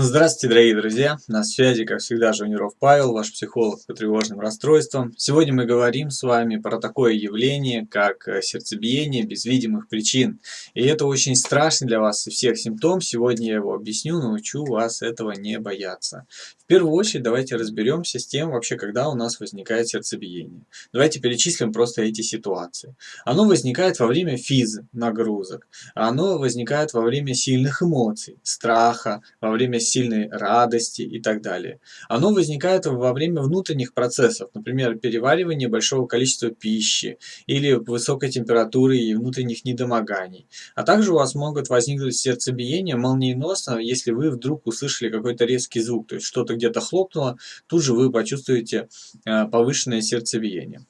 Здравствуйте, дорогие друзья! На связи, как всегда, Жуниров Павел, ваш психолог по тревожным расстройствам. Сегодня мы говорим с вами про такое явление, как э, сердцебиение без видимых причин. И это очень страшный для вас и всех симптом. Сегодня я его объясню, научу вас этого не бояться. В первую очередь давайте разберемся с тем, вообще, когда у нас возникает сердцебиение. Давайте перечислим просто эти ситуации. Оно возникает во время физ нагрузок, оно возникает во время сильных эмоций, страха, во время сильной радости и так далее. Оно возникает во время внутренних процессов, например, переваривания большого количества пищи или высокой температуры и внутренних недомоганий. А также у вас могут возникнуть сердцебиение молниеносно, если вы вдруг услышали какой-то резкий звук, то есть что-то где-то хлопнуло, тут же вы почувствуете э, повышенное сердцебиение.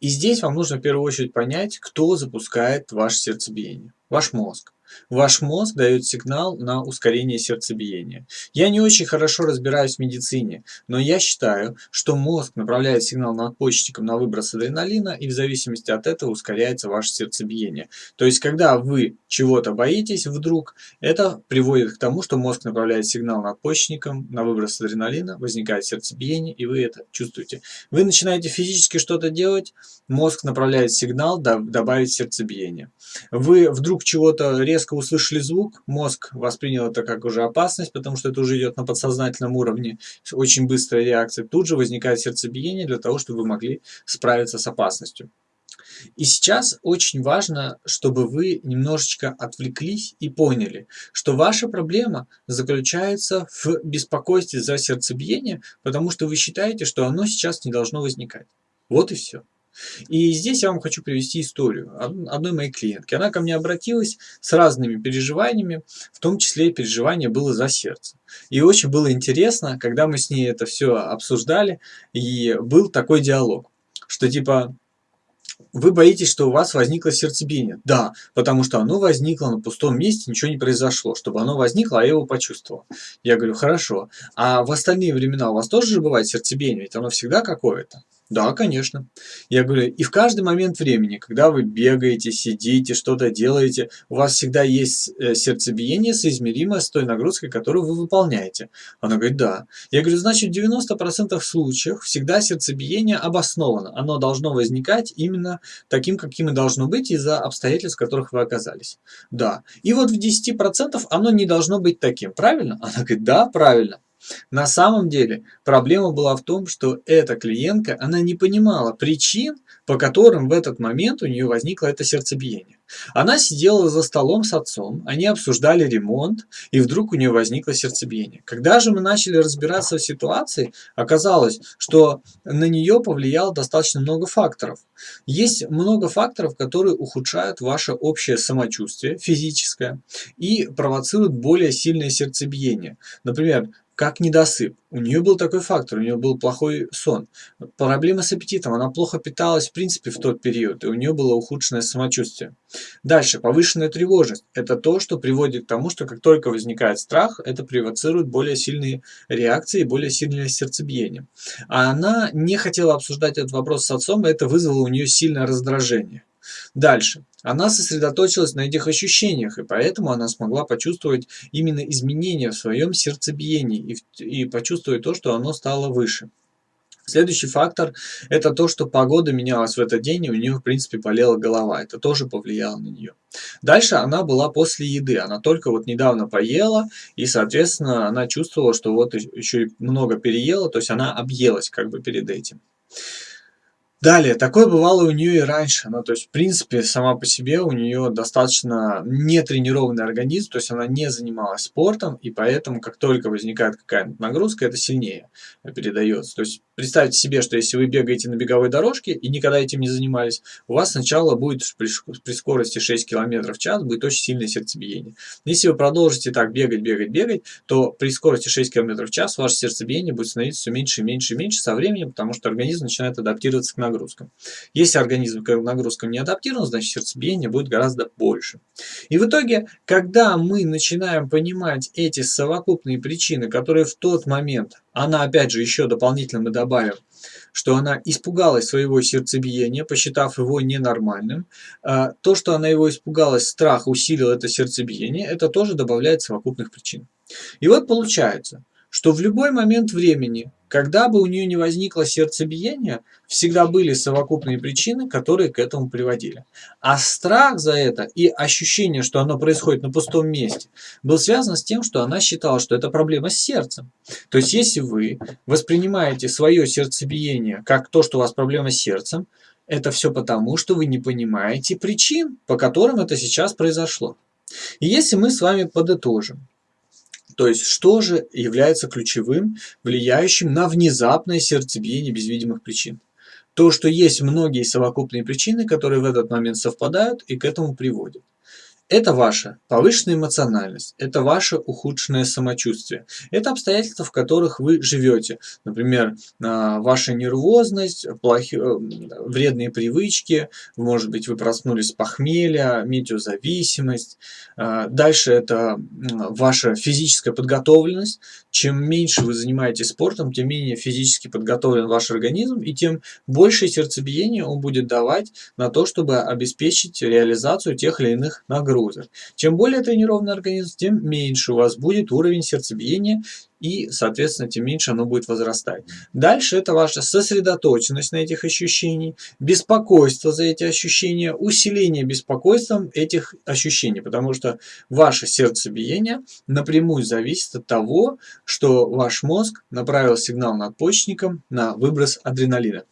И здесь вам нужно в первую очередь понять, кто запускает ваше сердцебиение. Ваш мозг. Ваш мозг дает сигнал на ускорение сердцебиения. Я не очень хорошо разбираюсь в медицине, но я считаю, что мозг направляет сигнал надпочечникам на выброс адреналина, и в зависимости от этого ускоряется ваше сердцебиение. То есть, когда вы чего-то боитесь вдруг, это приводит к тому, что мозг направляет сигнал надпочечникам на выброс адреналина, возникает сердцебиение, и вы это чувствуете. Вы начинаете физически что-то делать, мозг направляет сигнал добавить сердцебиение. Вы вдруг чего-то резко резко услышали звук, мозг воспринял это как уже опасность, потому что это уже идет на подсознательном уровне, очень быстрая реакция. Тут же возникает сердцебиение для того, чтобы вы могли справиться с опасностью. И сейчас очень важно, чтобы вы немножечко отвлеклись и поняли, что ваша проблема заключается в беспокойстве за сердцебиение, потому что вы считаете, что оно сейчас не должно возникать. Вот и все. И здесь я вам хочу привести историю одной моей клиентки. Она ко мне обратилась с разными переживаниями, в том числе переживание было за сердце. И очень было интересно, когда мы с ней это все обсуждали, и был такой диалог, что типа вы боитесь, что у вас возникло сердцебиение. Да, потому что оно возникло на пустом месте, ничего не произошло. Чтобы оно возникло, а я его почувствовал. Я говорю, хорошо. А в остальные времена у вас тоже же бывает сердцебиение? Ведь оно всегда какое-то. Да, конечно. Я говорю, и в каждый момент времени, когда вы бегаете, сидите, что-то делаете, у вас всегда есть э, сердцебиение, соизмеримое с той нагрузкой, которую вы выполняете. Она говорит, да. Я говорю, значит, в 90% случаев всегда сердцебиение обосновано. Оно должно возникать именно таким, каким и должно быть из-за обстоятельств, в которых вы оказались. Да. И вот в 10% оно не должно быть таким. Правильно? Она говорит, да, правильно. На самом деле проблема была в том, что эта клиентка, она не понимала причин, по которым в этот момент у нее возникло это сердцебиение. Она сидела за столом с отцом, они обсуждали ремонт, и вдруг у нее возникло сердцебиение. Когда же мы начали разбираться в ситуации, оказалось, что на нее повлияло достаточно много факторов. Есть много факторов, которые ухудшают ваше общее самочувствие физическое и провоцируют более сильное сердцебиение. Например, как недосып. У нее был такой фактор, у нее был плохой сон. Проблемы с аппетитом, она плохо питалась в принципе в тот период, и у нее было ухудшенное самочувствие. Дальше, повышенная тревожность. Это то, что приводит к тому, что как только возникает страх, это провоцирует более сильные реакции и более сильное сердцебиение. А она не хотела обсуждать этот вопрос с отцом, и это вызвало у нее сильное раздражение. Дальше. Она сосредоточилась на этих ощущениях, и поэтому она смогла почувствовать именно изменения в своем сердцебиении и, и почувствовать то, что оно стало выше. Следующий фактор – это то, что погода менялась в этот день, и у нее, в принципе, болела голова. Это тоже повлияло на нее. Дальше она была после еды. Она только вот недавно поела, и, соответственно, она чувствовала, что вот еще и много переела, то есть она объелась как бы перед этим. Далее, такое бывало у нее и раньше. Ну, то есть, в принципе, сама по себе у нее достаточно нетренированный организм, то есть она не занималась спортом, и поэтому, как только возникает какая-нибудь нагрузка, это сильнее передается. То есть, представьте себе, что если вы бегаете на беговой дорожке и никогда этим не занимались, у вас сначала будет при, скорости 6 км в час будет очень сильное сердцебиение. Если вы продолжите так бегать, бегать, бегать, то при скорости 6 км в час ваше сердцебиение будет становиться все меньше и меньше и меньше со временем, потому что организм начинает адаптироваться к нагрузкам. Если организм к нагрузкам не адаптирован, значит сердцебиение будет гораздо больше. И в итоге, когда мы начинаем понимать эти совокупные причины, которые в тот момент, она опять же еще дополнительно мы добавим, что она испугалась своего сердцебиения, посчитав его ненормальным. То, что она его испугалась, страх усилил это сердцебиение, это тоже добавляет совокупных причин. И вот получается, что в любой момент времени, когда бы у нее не возникло сердцебиение, всегда были совокупные причины, которые к этому приводили. А страх за это и ощущение, что оно происходит на пустом месте, был связан с тем, что она считала, что это проблема с сердцем. То есть, если вы воспринимаете свое сердцебиение как то, что у вас проблема с сердцем, это все потому, что вы не понимаете причин, по которым это сейчас произошло. И если мы с вами подытожим, то есть, что же является ключевым, влияющим на внезапное сердцебиение без видимых причин? То, что есть многие совокупные причины, которые в этот момент совпадают и к этому приводят. Это ваша повышенная эмоциональность, это ваше ухудшенное самочувствие, это обстоятельства, в которых вы живете. Например, а, ваша нервозность, плохи, э, вредные привычки, может быть, вы проснулись с похмелья, метеозависимость. А, дальше это ваша физическая подготовленность. Чем меньше вы занимаетесь спортом, тем менее физически подготовлен ваш организм, и тем больше сердцебиение он будет давать на то, чтобы обеспечить реализацию тех или иных нагрузок нагрузок. Чем более тренированный организм, тем меньше у вас будет уровень сердцебиения и, соответственно, тем меньше оно будет возрастать. Дальше это ваша сосредоточенность на этих ощущениях, беспокойство за эти ощущения, усиление беспокойством этих ощущений, потому что ваше сердцебиение напрямую зависит от того, что ваш мозг направил сигнал надпочечникам на выброс адреналина.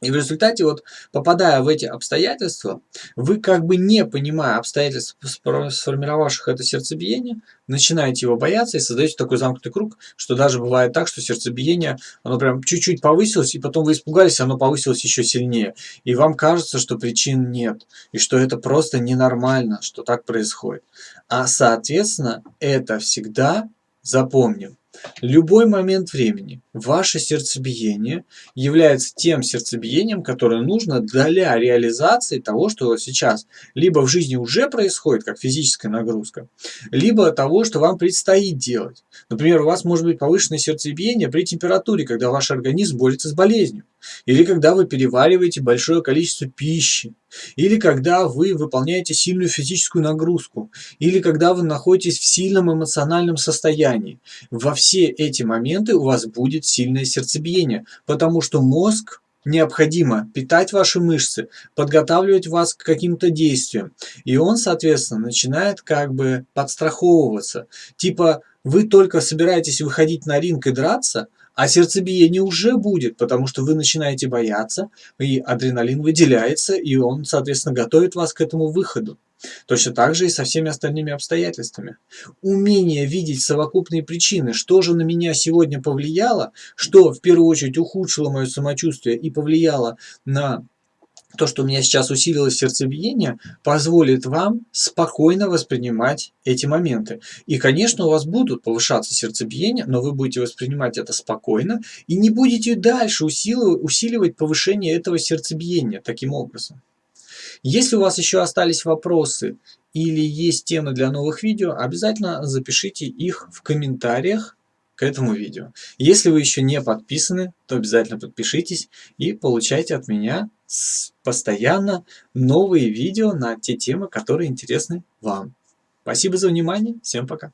И в результате, вот попадая в эти обстоятельства, вы как бы не понимая обстоятельств, сформировавших это сердцебиение, начинаете его бояться и создаете такой замкнутый круг, что даже бывает так, что сердцебиение, оно прям чуть-чуть повысилось, и потом вы испугались, оно повысилось еще сильнее. И вам кажется, что причин нет, и что это просто ненормально, что так происходит. А соответственно, это всегда, запомним, Любой момент времени ваше сердцебиение является тем сердцебиением, которое нужно для реализации того, что сейчас либо в жизни уже происходит, как физическая нагрузка, либо того, что вам предстоит делать. Например, у вас может быть повышенное сердцебиение при температуре, когда ваш организм борется с болезнью, или когда вы перевариваете большое количество пищи, или когда вы выполняете сильную физическую нагрузку, или когда вы находитесь в сильном эмоциональном состоянии. Во все эти моменты у вас будет сильное сердцебиение, потому что мозг необходимо питать ваши мышцы, подготавливать вас к каким-то действиям. И он, соответственно, начинает как бы подстраховываться. Типа, вы только собираетесь выходить на ринг и драться – а сердцебиение уже будет, потому что вы начинаете бояться, и адреналин выделяется, и он, соответственно, готовит вас к этому выходу. Точно так же и со всеми остальными обстоятельствами. Умение видеть совокупные причины, что же на меня сегодня повлияло, что в первую очередь ухудшило мое самочувствие и повлияло на то, что у меня сейчас усилилось сердцебиение, позволит вам спокойно воспринимать эти моменты. И, конечно, у вас будут повышаться сердцебиение, но вы будете воспринимать это спокойно и не будете дальше усиливать, усиливать повышение этого сердцебиения таким образом. Если у вас еще остались вопросы или есть темы для новых видео, обязательно запишите их в комментариях к этому видео. Если вы еще не подписаны, то обязательно подпишитесь и получайте от меня постоянно новые видео на те темы, которые интересны вам. Спасибо за внимание, всем пока.